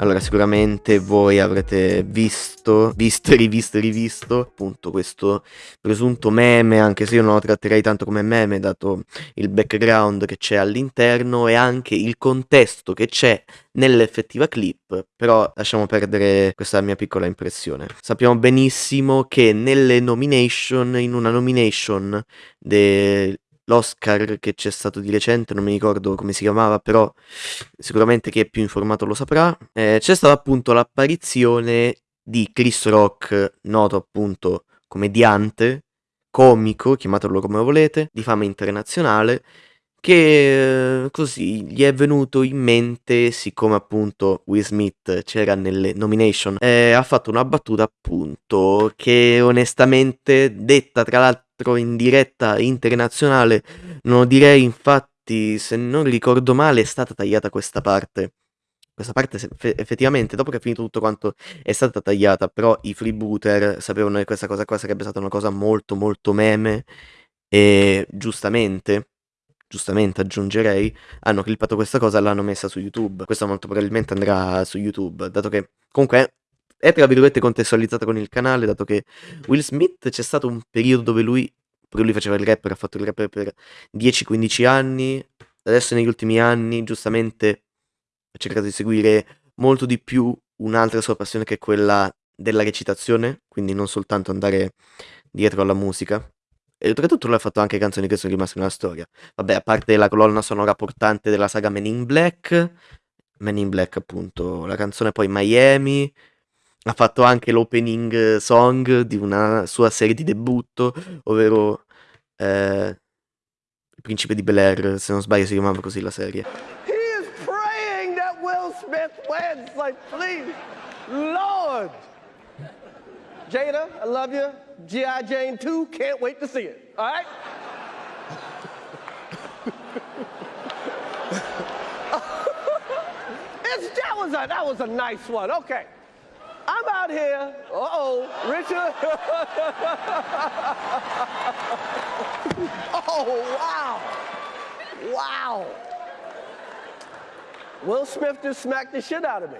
Allora, sicuramente voi avrete visto, visto, rivisto, rivisto, appunto questo presunto meme, anche se io non lo tratterei tanto come meme, dato il background che c'è all'interno e anche il contesto che c'è nell'effettiva clip, però lasciamo perdere questa mia piccola impressione. Sappiamo benissimo che nelle nomination, in una nomination de l'Oscar che c'è stato di recente, non mi ricordo come si chiamava, però sicuramente chi è più informato lo saprà, eh, c'è stata appunto l'apparizione di Chris Rock, noto appunto comediante, comico, chiamatelo come volete, di fama internazionale, che eh, così gli è venuto in mente, siccome appunto Will Smith c'era nelle nomination, eh, ha fatto una battuta appunto che onestamente detta tra l'altro in diretta internazionale, non direi infatti se non ricordo male è stata tagliata questa parte. Questa parte effettivamente dopo che è finito tutto quanto è stata tagliata, però i freebooter sapevano che questa cosa qua sarebbe stata una cosa molto molto meme e giustamente giustamente aggiungerei, hanno clippato questa cosa e l'hanno messa su YouTube. Questo molto probabilmente andrà su YouTube, dato che comunque è tra virgolette contestualizzata con il canale, dato che Will Smith c'è stato un periodo dove lui, pure lui faceva il rapper, ha fatto il rapper per 10-15 anni, adesso negli ultimi anni giustamente ha cercato di seguire molto di più un'altra sua passione che è quella della recitazione, quindi non soltanto andare dietro alla musica, e oltretutto lui ha fatto anche canzoni che sono rimaste nella storia. Vabbè, a parte la colonna sonora portante della saga Men in Black, Men in Black appunto, la canzone poi Miami, ha fatto anche l'opening song di una sua serie di debutto, ovvero eh, Il Principe di Bel Air, se non sbaglio si chiamava così la serie. He is praying that Will Smith wins, like please, Lord! Jada, I love you. G.I. Jane 2, can't wait to see it. All right? that was a that was a nice one. Okay. I'm out here. Uh-oh, Richard. oh, wow. Wow. Will Smith just smacked the shit out of me.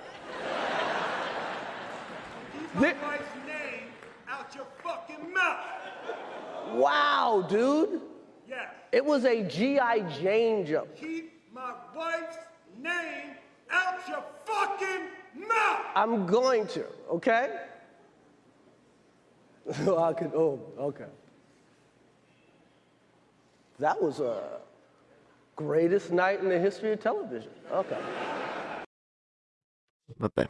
dick right's name out your fucking mouth Wow, dude. Yes. It was a G.I. Jane jump. Keep I'm going to, okay? I could, oh, okay. That was a greatest night in the history of television. Okay. Vabbè.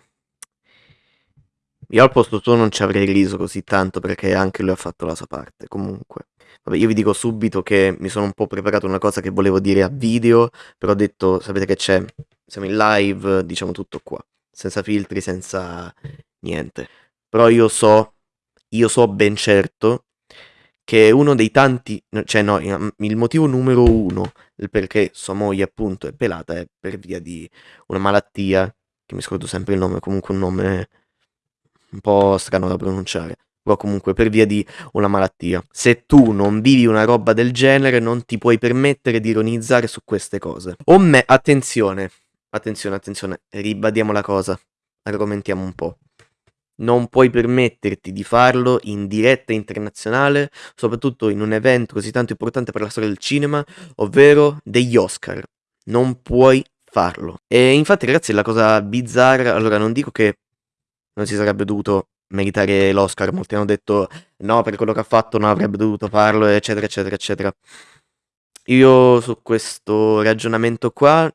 Io al posto tuo non ci avrei riso così tanto perché anche lui ha fatto la sua parte. Comunque, vabbè, io vi dico subito che mi sono un po' preparato una cosa che volevo dire a video, però ho detto, sapete che c'è, siamo in live, diciamo tutto qua, senza filtri, senza niente. Però io so, io so ben certo che uno dei tanti, cioè no, il motivo numero uno perché sua moglie appunto è pelata è per via di una malattia, che mi scordo sempre il nome, comunque un nome un po' strano da pronunciare, però comunque per via di una malattia. Se tu non vivi una roba del genere, non ti puoi permettere di ironizzare su queste cose. O me, attenzione, attenzione, attenzione, ribadiamo la cosa, argomentiamo un po'. Non puoi permetterti di farlo in diretta internazionale, soprattutto in un evento così tanto importante per la storia del cinema, ovvero degli Oscar. Non puoi farlo. E infatti, ragazzi, la cosa bizzarra, allora non dico che non si sarebbe dovuto meritare l'Oscar. Molti hanno detto no, per quello che ha fatto non avrebbe dovuto farlo, eccetera, eccetera, eccetera. Io su questo ragionamento qua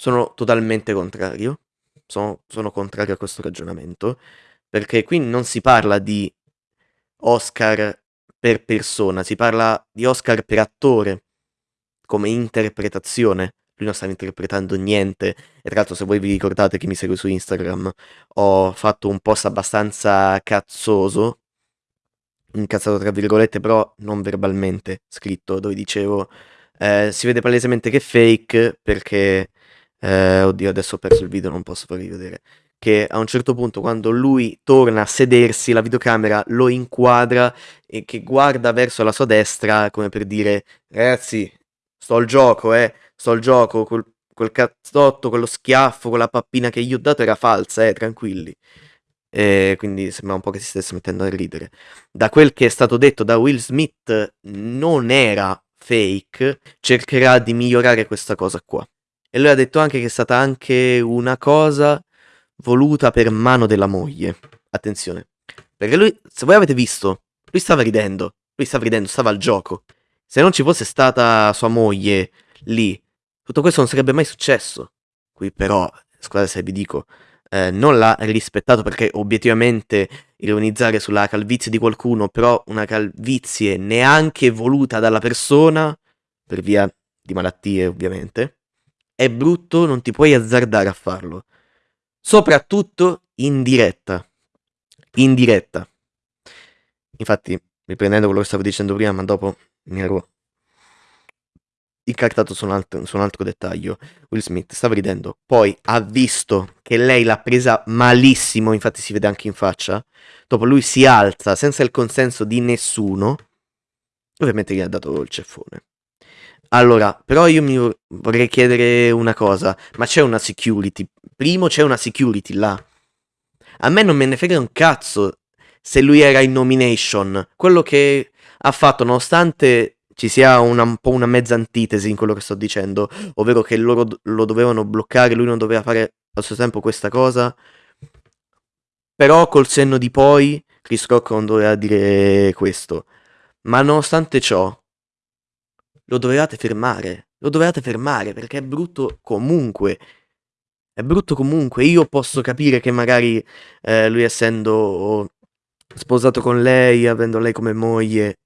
sono totalmente contrario. Sono, sono contrario a questo ragionamento. Perché qui non si parla di Oscar per persona, si parla di Oscar per attore, come interpretazione lui non stava interpretando niente. E tra l'altro, se voi vi ricordate che mi segue su Instagram, ho fatto un post abbastanza cazzoso, incazzato tra virgolette, però non verbalmente scritto, dove dicevo eh, si vede palesemente che è fake perché, eh, oddio, adesso ho perso il video, non posso farvi vedere. Che a un certo punto, quando lui torna a sedersi, la videocamera lo inquadra e che guarda verso la sua destra, come per dire, ragazzi, sto al gioco, eh sto al gioco, quel cazzotto, quello schiaffo, quella pappina che gli ho dato era falsa, eh, tranquilli. E quindi sembra un po' che si stesse mettendo a ridere. Da quel che è stato detto da Will Smith non era fake, cercherà di migliorare questa cosa qua. E lui ha detto anche che è stata anche una cosa voluta per mano della moglie. Attenzione. Perché lui, se voi avete visto, lui stava ridendo. Lui stava ridendo, stava al gioco. Se non ci fosse stata sua moglie lì, tutto questo non sarebbe mai successo. Qui però, scusate se vi dico, eh, non l'ha rispettato perché obiettivamente ironizzare sulla calvizie di qualcuno, però una calvizie neanche voluta dalla persona, per via di malattie ovviamente, è brutto, non ti puoi azzardare a farlo. Soprattutto in diretta. In diretta. Infatti, riprendendo quello che stavo dicendo prima, ma dopo mi ero incartato su un, altro, su un altro dettaglio. Will Smith stava ridendo, poi ha visto che lei l'ha presa malissimo, infatti si vede anche in faccia. Dopo lui si alza senza il consenso di nessuno. Ovviamente gli ha dato il ceffone. Allora, però io mi vorrei chiedere una cosa, ma c'è una security? Primo c'è una security là. A me non me ne frega un cazzo se lui era in nomination. Quello che ha fatto, nonostante ci sia una, un po' una mezza antitesi in quello che sto dicendo, ovvero che loro lo dovevano bloccare, lui non doveva fare al suo tempo questa cosa. Però col senno di poi, Chris Rock non doveva dire questo. Ma nonostante ciò, lo dovevate fermare. Lo dovevate fermare perché è brutto comunque. È brutto comunque. Io posso capire che magari eh, lui essendo sposato con lei, avendo lei come moglie,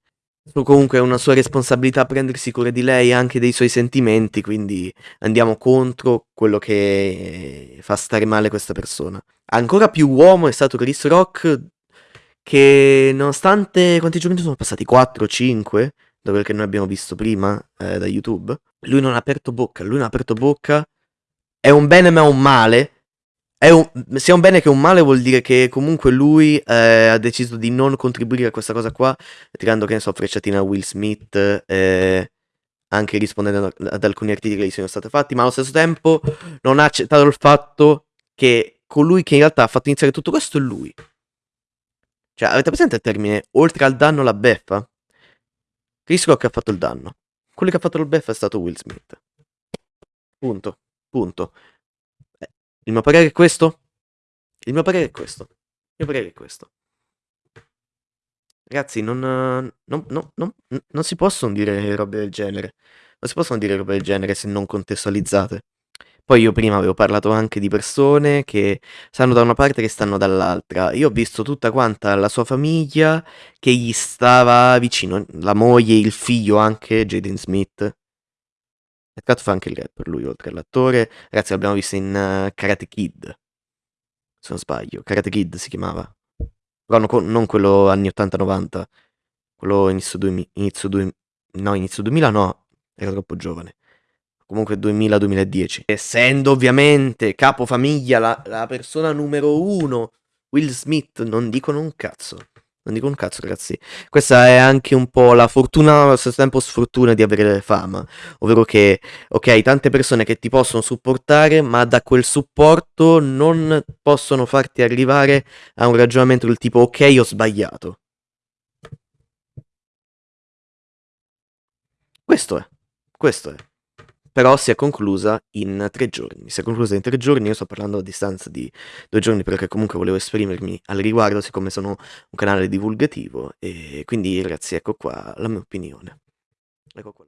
comunque è una sua responsabilità prendersi cura di lei e anche dei suoi sentimenti, quindi andiamo contro quello che fa stare male questa persona. Ancora più uomo è stato Chris Rock che nonostante quanti giorni sono passati? 4 5 da quel che noi abbiamo visto prima eh, da YouTube. Lui non ha aperto bocca, lui non ha aperto bocca. È un bene ma un male un, sia un bene che un male vuol dire che comunque lui eh, ha deciso di non contribuire a questa cosa qua, tirando che ne so frecciatina a Will Smith, eh, anche rispondendo ad alcuni articoli che gli sono stati fatti, ma allo stesso tempo non ha accettato il fatto che colui che in realtà ha fatto iniziare tutto questo è lui. Cioè, avete presente il termine oltre al danno la beffa? Rock ha fatto il danno. Quello che ha fatto il beffa è stato Will Smith. Punto. Punto. Il mio parere è questo? Il mio parere è questo. Il mio parere è questo. Ragazzi, non, non, non, non, si possono dire robe del genere. Non si possono dire robe del genere se non contestualizzate. Poi io prima avevo parlato anche di persone che stanno da una parte e che stanno dall'altra. Io ho visto tutta quanta la sua famiglia che gli stava vicino, la moglie, il figlio anche, Jaden Smith. Peccato fa anche il rapper lui, oltre all'attore. Ragazzi, l'abbiamo visto in uh, Karate Kid. Se non sbaglio. Karate Kid si chiamava. Però no, non quello anni 80-90. Quello inizio 2000. Inizio 2000 no, inizio 2000 no. Era troppo giovane. Comunque 2000-2010. Essendo ovviamente capofamiglia la, la persona numero uno, Will Smith, non dicono un cazzo. Non dico un cazzo, ragazzi. Questa è anche un po' la fortuna, allo stesso tempo sfortuna di avere fama. Ovvero che, ok, tante persone che ti possono supportare, ma da quel supporto non possono farti arrivare a un ragionamento del tipo, ok, ho sbagliato. Questo è. Questo è però si è conclusa in tre giorni. Si è conclusa in tre giorni, io sto parlando a distanza di due giorni perché comunque volevo esprimermi al riguardo, siccome sono un canale divulgativo, e quindi ragazzi ecco qua la mia opinione. Ecco qua.